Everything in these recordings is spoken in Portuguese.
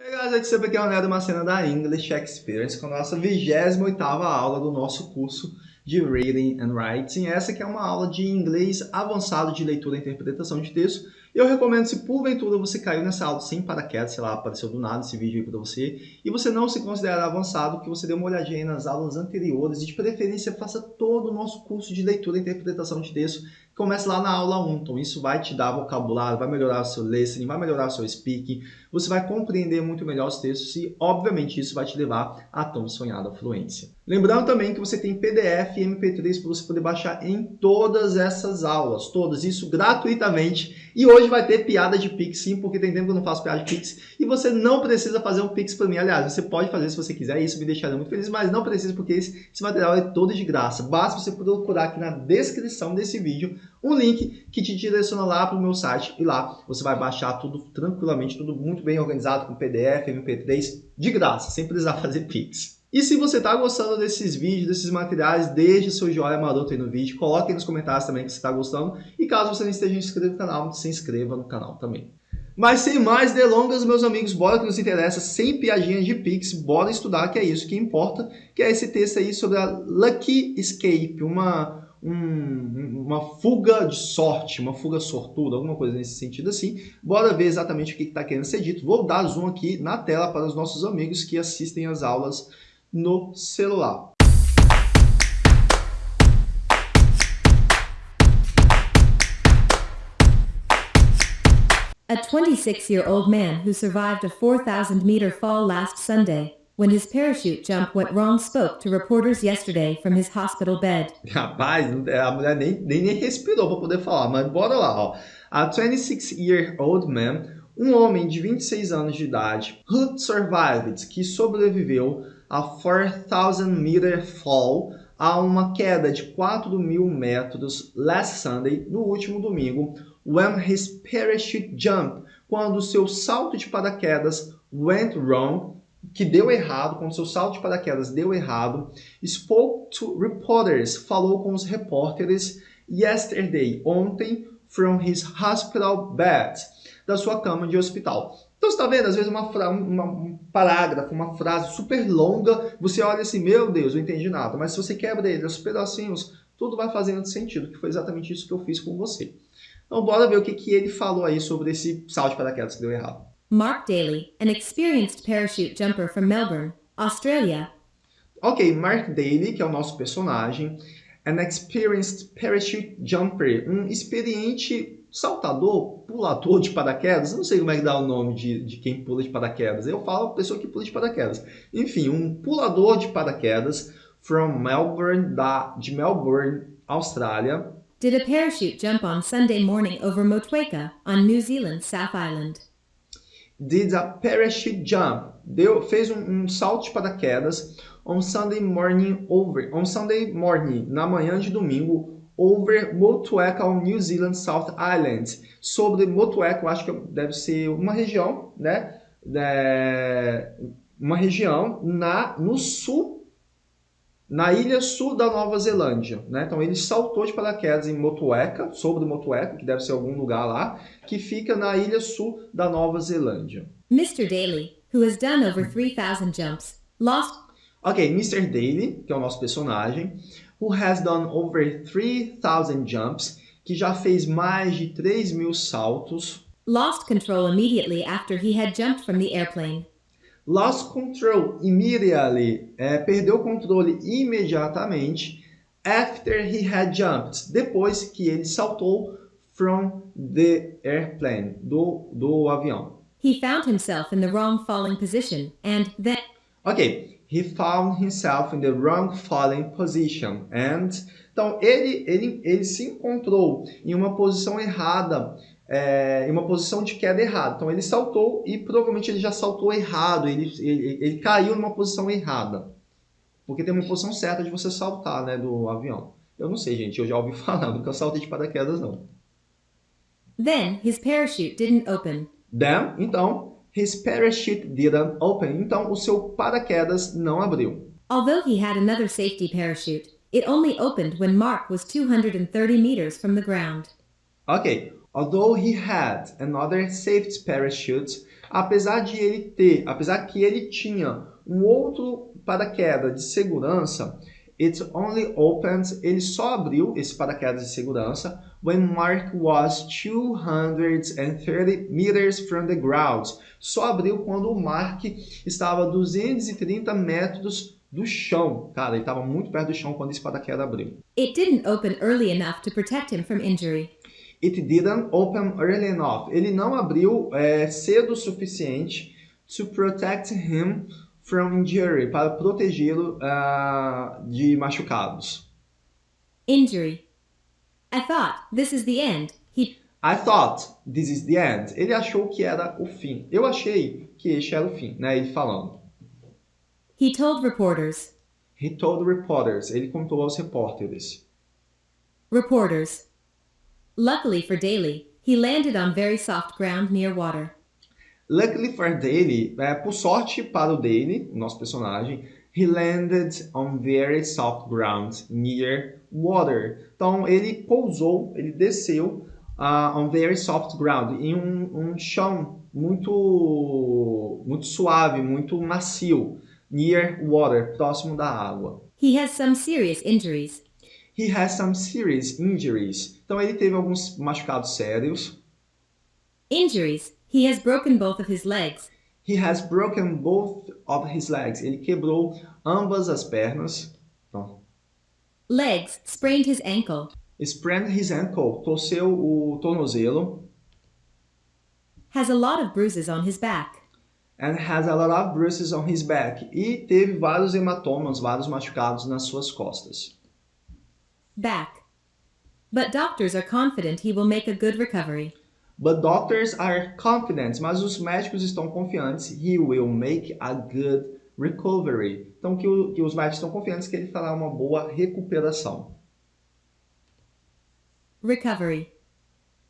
Hey guys, aqui sempre aqui é o Neto Macena da English Experience com a nossa 28ª aula do nosso curso de Reading and Writing. Essa aqui é uma aula de inglês avançado de leitura e interpretação de texto. Eu recomendo, se porventura você caiu nessa aula sem paraquedas, sei lá, apareceu do nada esse vídeo aí para você, e você não se considera avançado, que você dê uma olhadinha nas aulas anteriores e de preferência faça todo o nosso curso de leitura e interpretação de texto Comece lá na aula 1, então isso vai te dar vocabulário, vai melhorar o seu listening, vai melhorar o seu speaking, você vai compreender muito melhor os textos e, obviamente, isso vai te levar à tão sonhada fluência. Lembrando também que você tem PDF e MP3 para você poder baixar em todas essas aulas, todas, isso gratuitamente. E hoje vai ter piada de Pix, sim, porque tem tempo que eu não faço piada de Pix. E você não precisa fazer um Pix para mim. Aliás, você pode fazer se você quiser, isso me deixaria muito feliz, mas não precisa porque esse, esse material é todo de graça. Basta você procurar aqui na descrição desse vídeo um link que te direciona lá para o meu site e lá você vai baixar tudo tranquilamente, tudo muito bem organizado com PDF, MP3, de graça, sem precisar fazer Pix. E se você está gostando desses vídeos, desses materiais, deixe seu joinha maroto aí no vídeo, coloque aí nos comentários também que você está gostando e caso você não esteja inscrito no canal, se inscreva no canal também. Mas sem mais delongas, meus amigos, bora que nos interessa, sem piadinhas de Pix, bora estudar, que é isso que importa, que é esse texto aí sobre a Lucky Escape, uma um, uma fuga de sorte, uma fuga sortuda, alguma coisa nesse sentido assim. Bora ver exatamente o que está querendo ser dito. Vou dar zoom aqui na tela para os nossos amigos que assistem as aulas no celular. A 26-year-old man who survived a 4,000-meter fall last Sunday when his parachute jump went wrong spoke to reporters yesterday from his hospital bed. Rapaz, a mulher nem, nem, nem respirou para poder falar, mas bora lá, ó. A 26-year-old man, um homem de 26 anos de idade, who survived, que sobreviveu a 4,000 meter fall, a uma queda de 4 mil metros last Sunday, no último domingo, when his parachute jump, quando seu salto de paraquedas went wrong, que deu errado, quando seu salto de paraquedas deu errado, spoke to reporters, falou com os repórteres yesterday, ontem, from his hospital bed, da sua cama de hospital. Então, você está vendo, às vezes, uma, uma, um parágrafo, uma frase super longa, você olha assim, meu Deus, eu entendi nada. Mas se você quebra ele aos pedacinhos, tudo vai fazendo sentido, que foi exatamente isso que eu fiz com você. Então, bora ver o que, que ele falou aí sobre esse salto de paraquedas que deu errado. Mark Daly, an experienced parachute jumper from Melbourne, Australia. Ok, Mark Daly, que é o nosso personagem, an experienced parachute jumper, um experiente saltador, pulador de paraquedas, não sei como é que dá o nome de, de quem pula de paraquedas, eu falo pessoa que pula de paraquedas. Enfim, um pulador de paraquedas from Melbourne, da, de Melbourne, Austrália. Did a parachute jump on Sunday morning over Motueka on New Zealand, South Island did a parachute jump, deu, fez um, um salto de paraquedas on Sunday morning over, on Sunday morning, na manhã de domingo, over Motueka on New Zealand South Island, sobre Motueka, eu acho que deve ser uma região, né, é, uma região na, no sul na ilha sul da Nova Zelândia. Né? Então ele saltou de paraquedas em Motueka, sobre Motueka, que deve ser algum lugar lá, que fica na ilha sul da Nova Zelândia. Mr. Daly, who has done over 3,000 jumps, lost... Ok, Mr. Daly, que é o nosso personagem, who has done over 3,000 jumps, que já fez mais de 3 mil saltos, lost control immediately after he had jumped from the airplane. Lost control immediately, é, perdeu o controle imediatamente after he had jumped, depois que ele saltou from the airplane, do, do avião. He found himself in the wrong falling position and then... Ok, he found himself in the wrong falling position and... Então, ele, ele, ele se encontrou em uma posição errada é, em uma posição de queda errada. Então ele saltou e provavelmente ele já saltou errado, ele, ele, ele caiu numa posição errada. Porque tem uma posição certa de você saltar né, do avião. Eu não sei, gente, eu já ouvi falar, nunca saltei de paraquedas não. Then his parachute didn't open. Then, então, his parachute didn't open. Então, o seu paraquedas não abriu. Although he had another safety parachute, it only opened when Mark was 230 meters from the ground. Ok, Although he had another safety parachute, Apesar de ele ter, apesar que ele tinha um outro paraquedas de segurança, it only opened, ele só abriu esse paraquedas de segurança when Mark was 230 meters from the ground. Só abriu quando o Mark estava a 230 metros do chão. Cara, ele estava muito perto do chão quando esse paraquedas abriu. It didn't open early enough to protect him from injury. It didn't open early enough. Ele não abriu é, cedo o suficiente to protect him from injury, para protegê-lo uh, de machucados. Injury. I thought, this is the end. He I thought this is the end. Ele achou que era o fim. Eu achei que este era o fim, né? Ele falando. he told reporters. He told reporters. Ele contou aos repórteres. Reporters. Luckily for Daly, he landed on very soft ground near water. Luckily for Daly, é, por sorte para o Daly, nosso personagem, he landed on very soft ground near water. Então ele pousou, ele desceu uh, on very soft ground, em um, um chão muito muito suave, muito macio, near water, próximo da água. He has some serious injuries. He has some serious injuries. Então ele teve alguns machucados sérios. Injuries. He has broken both of his legs. He has broken both of his legs. Ele quebrou ambas as pernas. Então, Legs sprained his ankle. sprained his ankle. Torceu o tornozelo. Has a lot of bruises on his back. And has a lot of bruises on his back. E teve vários hematomas, vários machucados nas suas costas. Back. But doctors are confident he will make a good recovery. But doctors are confident, mas os médicos estão confiantes. He will make a good recovery. Então, que, o, que os médicos estão confiantes que ele fará uma boa recuperação. Recovery.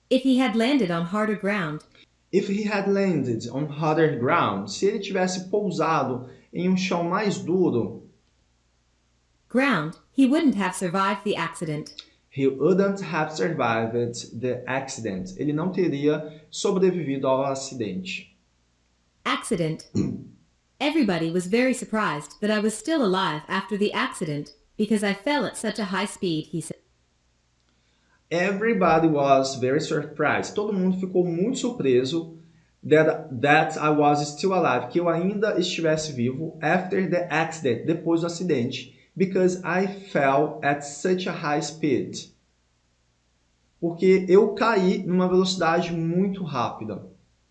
If he had landed on harder ground, If he had landed on harder ground, se ele tivesse pousado em um chão mais duro, ground, he wouldn't have survived the accident. he wouldn't have survived the accident. Ele não teria sobrevivido ao acidente. Accident. Everybody was very surprised that I was still alive after the accident because I fell at such a high speed, he said. Everybody was very surprised. Todo mundo ficou muito surpreso that, that I was still alive, que eu ainda estivesse vivo after the accident, depois do acidente, because I fell at such a high speed. Porque eu caí numa velocidade muito rápida.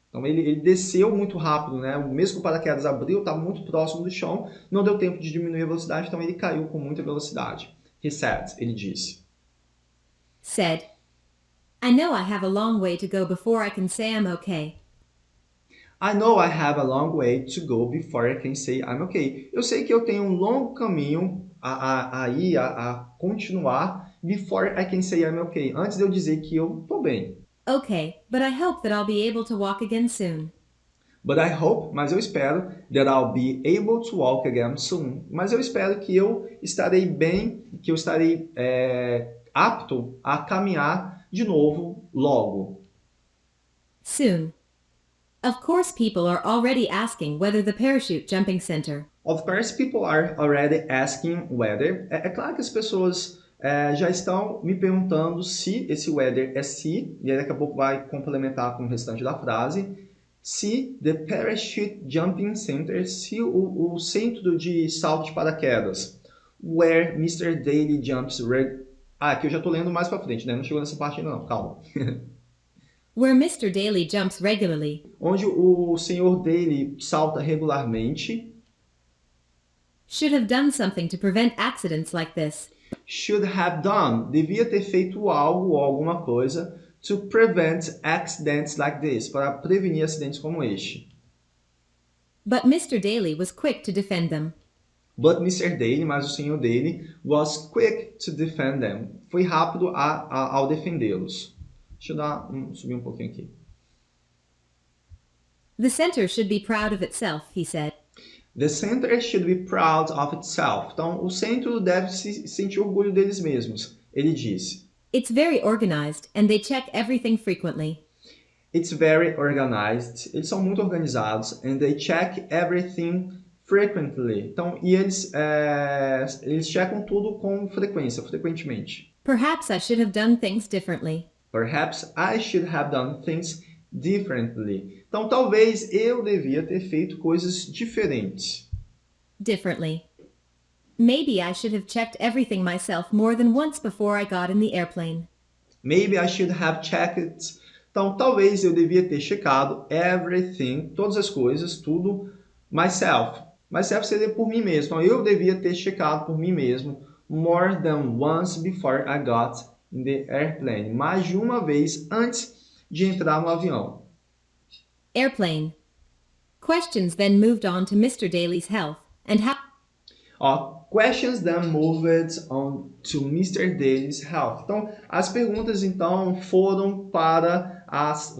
Então ele, ele desceu muito rápido, né? Mesmo que o paraquedas abriu, estava muito próximo do chão, não deu tempo de diminuir a velocidade, então ele caiu com muita velocidade. He said, ele disse. Said, I know I have a long way to go before I can say I'm okay. I know I have a long way to go before I can say I'm okay. Eu sei que eu tenho um longo caminho a, a, a a continuar before I can say I'm okay. Antes de eu dizer que eu tô bem. Okay, but I hope that I'll be able to walk again soon. But I hope, mas eu espero, that I'll be able to walk again soon. Mas eu espero que eu estarei bem, que eu estarei é, apto a caminhar de novo logo. Soon. Of course, people are already asking whether the parachute jumping center Of course, people are already asking whether. É, é claro que as pessoas é, já estão me perguntando se esse whether é se, e aí daqui a pouco vai complementar com o restante da frase. Se the parachute jumping center, se o, o centro de salto de paraquedas, where Mr. Daly jumps. Ah, aqui eu já estou lendo mais para frente, né? Não chegou nessa parte ainda não, calma. where Mr. Daly jumps regularly Onde o senhor Daly salta regularmente, should have done something to prevent accidents like this. should have done, devia ter feito algo ou alguma coisa to prevent accidents like this, para prevenir acidentes como este. But Mr. Daly was quick to defend them. But Mr. Daly, mas o senhor Daly, was quick to defend them. Foi rápido a, a, ao defendê-los. Deixa eu dar um, subir um pouquinho aqui. The center should be proud of itself, he said. The center should be proud of itself. Então, o centro deve se sentir orgulho deles mesmos. Ele disse. It's very organized and they check everything frequently. It's very organized. Eles são muito organizados. And they check everything frequently. Então, e eles, é, eles checam tudo com frequência, frequentemente. Perhaps I should have done things differently. Perhaps I should have done things differently. Então, talvez eu devia ter feito coisas diferentes. Differently. Maybe I should have checked everything myself more than once before I got in the airplane. Maybe I should have checked. Então, talvez eu devia ter checado everything, todas as coisas, tudo, myself. Myself seria por mim mesmo. Então, eu devia ter checado por mim mesmo more than once before I got in the airplane. Mais de uma vez antes de entrar no avião. Airplane. Questions then moved on to Mr. Daly's health and how Ó, questions then moved on to Mr. Daly's health. Então, as perguntas então foram para as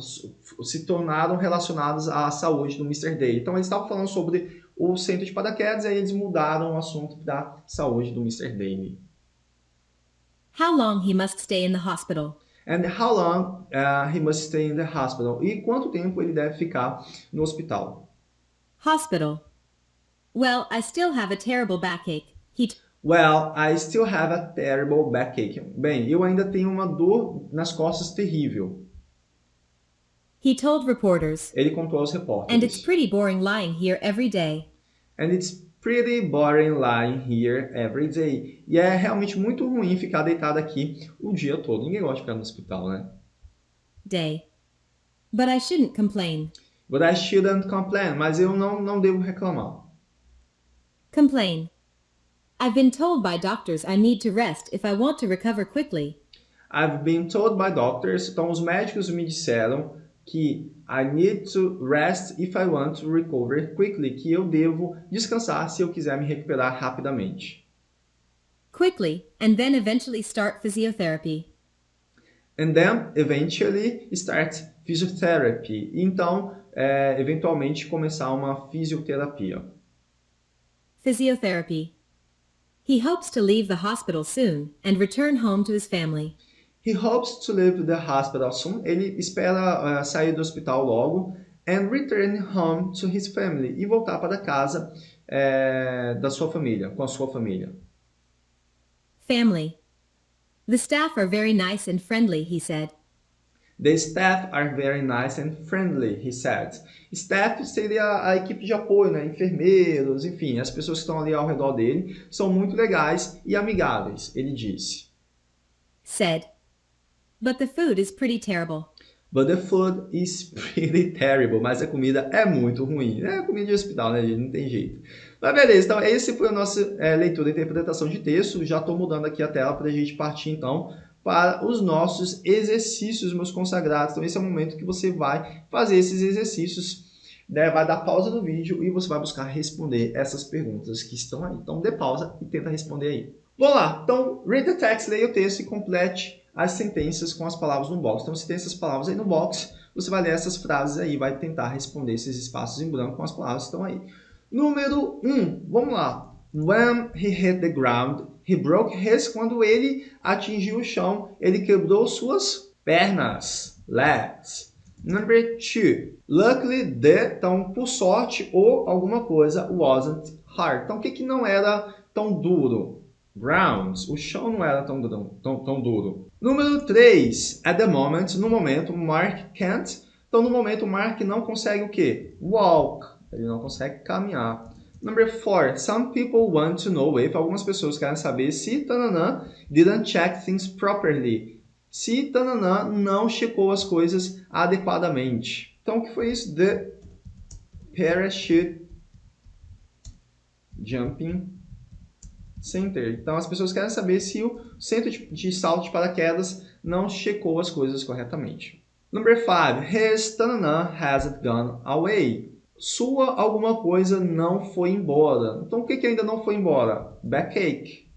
se tornaram relacionadas à saúde do Mr. Daly. Então, eles estavam falando sobre o centro de paraquedas e aí eles mudaram o assunto da saúde do Mr. Daly. How long he must stay in the hospital. And how long uh, he must stay in the hospital? E quanto tempo ele deve ficar no hospital? Hospital. Well, I still have a terrible backache. He Well, I still have a terrible backache. Bem, eu ainda tenho uma dor nas costas terrível. he told reporters, Ele contou aos and it's pretty boring lying here every day. And it's pretty boring lying here every day. E é realmente muito ruim ficar deitado aqui o dia todo. Ninguém gosta de ficar no hospital, né? Day. But I shouldn't complain. But I shouldn't complain. Mas eu não, não devo reclamar. Complain. I've been told by doctors I need to rest if I want to recover quickly. I've been told by doctors, então os médicos me disseram que I need to rest if I want to recover quickly, que eu devo descansar se eu quiser me recuperar rapidamente. Quickly, and then eventually start physiotherapy. And then, eventually, start physiotherapy. Então, é, eventualmente, começar uma fisioterapia. Physiotherapy. He hopes to leave the hospital soon and return home to his family. He hopes to leave the hospital soon. Ele espera uh, sair do hospital logo and return home to his family e voltar para casa é, da sua família, com a sua família. Family. The staff are very nice and friendly, he said. The staff are very nice and friendly, he said. Staff seria a equipe de apoio, né? enfermeiros, enfim, as pessoas que estão ali ao redor dele são muito legais e amigáveis, ele disse. Said. But the food is pretty terrible. But the food is pretty terrible. Mas a comida é muito ruim. É comida de hospital, né, gente? Não tem jeito. Mas beleza, então esse foi a nossa é, leitura e interpretação de texto. Já estou mudando aqui a tela para a gente partir, então, para os nossos exercícios, meus consagrados. Então, esse é o momento que você vai fazer esses exercícios. Né? Vai dar pausa no vídeo e você vai buscar responder essas perguntas que estão aí. Então, dê pausa e tenta responder aí. Vamos lá. Então, read the text, leia o texto e complete as sentenças com as palavras no box. Então, se tem essas palavras aí no box, você vai ler essas frases aí, vai tentar responder esses espaços em branco com as palavras que estão aí. Número 1, um, vamos lá. When he hit the ground, he broke his. Quando ele atingiu o chão, ele quebrou suas pernas. Legs. Number 2. Luckily, the, então, por sorte ou alguma coisa, wasn't hard. Então, o que, que não era tão duro? Grounds. O chão não era tão, tão, tão duro. Número 3. At the moment, no momento, Mark can't. Então, no momento, Mark não consegue o quê? Walk. Ele não consegue caminhar. Number 4. Some people want to know if. Algumas pessoas querem saber se Tananã didn't check things properly. Se Tananã não checou as coisas adequadamente. Então, o que foi isso? The parachute jumping center. Então, as pessoas querem saber se o centro de, de salto de paraquedas não checou as coisas corretamente. Number 5. His tanana hasn't gone away. Sua alguma coisa não foi embora. Então, o que, que ainda não foi embora? Backache.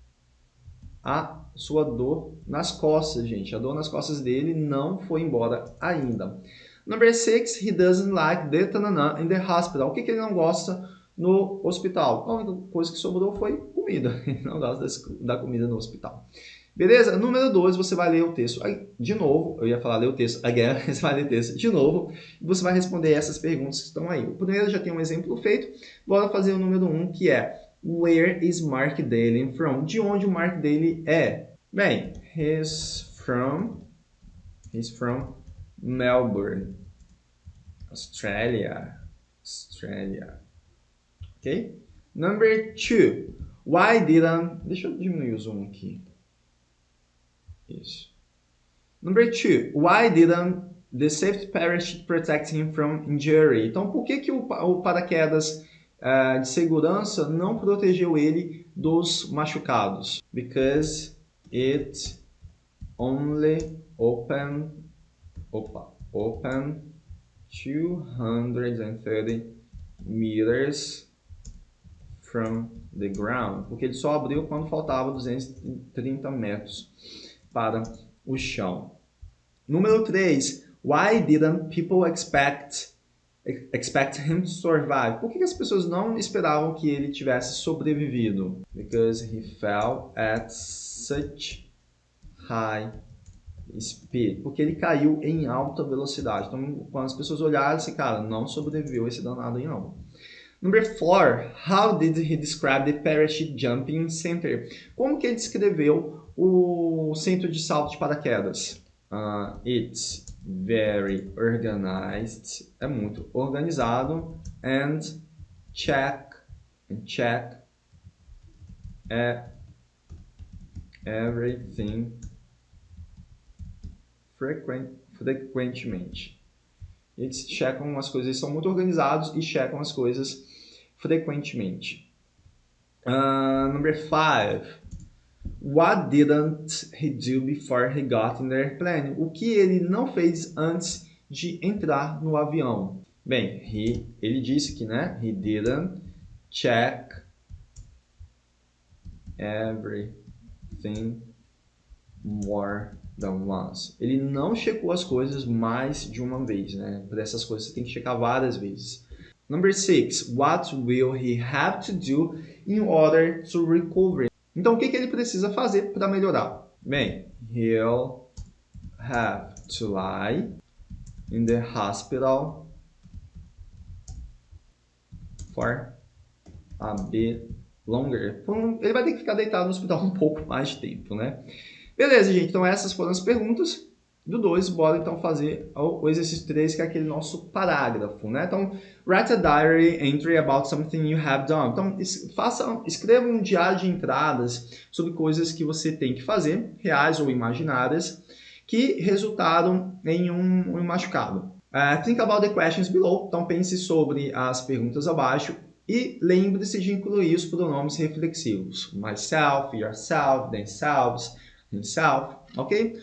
A sua dor nas costas, gente. A dor nas costas dele não foi embora ainda. Number 6. He doesn't like the tanana in the hospital. O que, que ele não gosta no hospital? A única coisa que sobrou foi comida. Não gosta da comida no hospital. Beleza? Número 2, você vai ler o texto de novo. Eu ia falar ler o texto again, você vai ler o texto de novo. E você vai responder essas perguntas que estão aí. O primeiro já tem um exemplo feito. Bora fazer o número 1, um, que é Where is Mark Daly from? De onde o Mark Daly é? Bem, he's from, he's from Melbourne, Australia. Australia. Ok? Number two. Why didn't... Deixa eu diminuir o zoom aqui. Isso. Number two. Why didn't the safety parachute protect him from injury? Então, por que, que o, o paraquedas uh, de segurança não protegeu ele dos machucados? Because it only opened... Opa. Open 230 meters from the ground, porque ele só abriu quando faltava 230 metros para o chão. Número 3. Why didn't people expect expect him to survive? Por que as pessoas não esperavam que ele tivesse sobrevivido? Because he fell at such high speed, porque ele caiu em alta velocidade. Então, quando as pessoas olharam, esse cara não sobreviveu esse danado aí não. Number four, how did he describe the parachute jumping center? Como que ele descreveu o centro de salto de paraquedas? Uh, it's very organized, é muito organizado, and check, check, é everything frequent, frequentemente. Eles checam as coisas, eles são muito organizados e checam as coisas frequentemente. Uh, number five. What didn't he do before he got in the airplane? O que ele não fez antes de entrar no avião? Bem, he, ele disse que, né? He didn't check everything more than once. Ele não checou as coisas mais de uma vez, né? Para essas coisas você tem que checar várias vezes. Number six, what will he have to do in order to recover? Então, o que, que ele precisa fazer para melhorar? Bem, he'll have to lie in the hospital for a bit longer. Ele vai ter que ficar deitado no hospital um pouco mais de tempo, né? Beleza, gente. Então essas foram as perguntas do 2. Bora então fazer o exercício 3, que é aquele nosso parágrafo, né? Então, write a diary entry about something you have done. Então, faça, escreva um diário de entradas sobre coisas que você tem que fazer, reais ou imaginárias, que resultaram em um, um machucado. Uh, think about the questions below. Então, pense sobre as perguntas abaixo e lembre-se de incluir os pronomes reflexivos. Myself, yourself, themselves, himself, ok?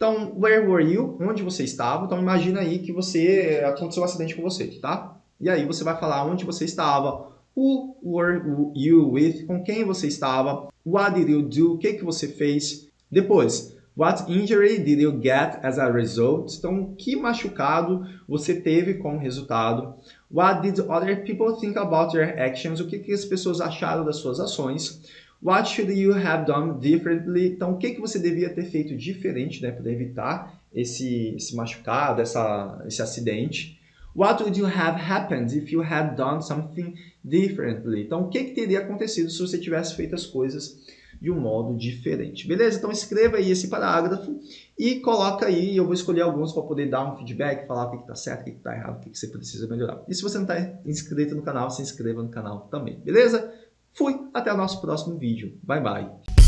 Então, where were you? Onde você estava? Então, imagina aí que você aconteceu um acidente com você, tá? E aí você vai falar onde você estava, who were you with? Com quem você estava? What did you do? O que, que você fez? Depois, what injury did you get as a result? Então, que machucado você teve como resultado? What did other people think about your actions? O que, que as pessoas acharam das suas ações? What should you have done differently? Então, o que, que você devia ter feito diferente né, para evitar esse, esse machucado, essa, esse acidente? What would you have happened if you had done something differently? Então, o que, que teria acontecido se você tivesse feito as coisas de um modo diferente? Beleza? Então, escreva aí esse parágrafo e coloca aí, eu vou escolher alguns para poder dar um feedback, falar o que está certo, o que está errado, o que você precisa melhorar. E se você não está inscrito no canal, se inscreva no canal também, beleza? Fui, até o nosso próximo vídeo. Bye, bye.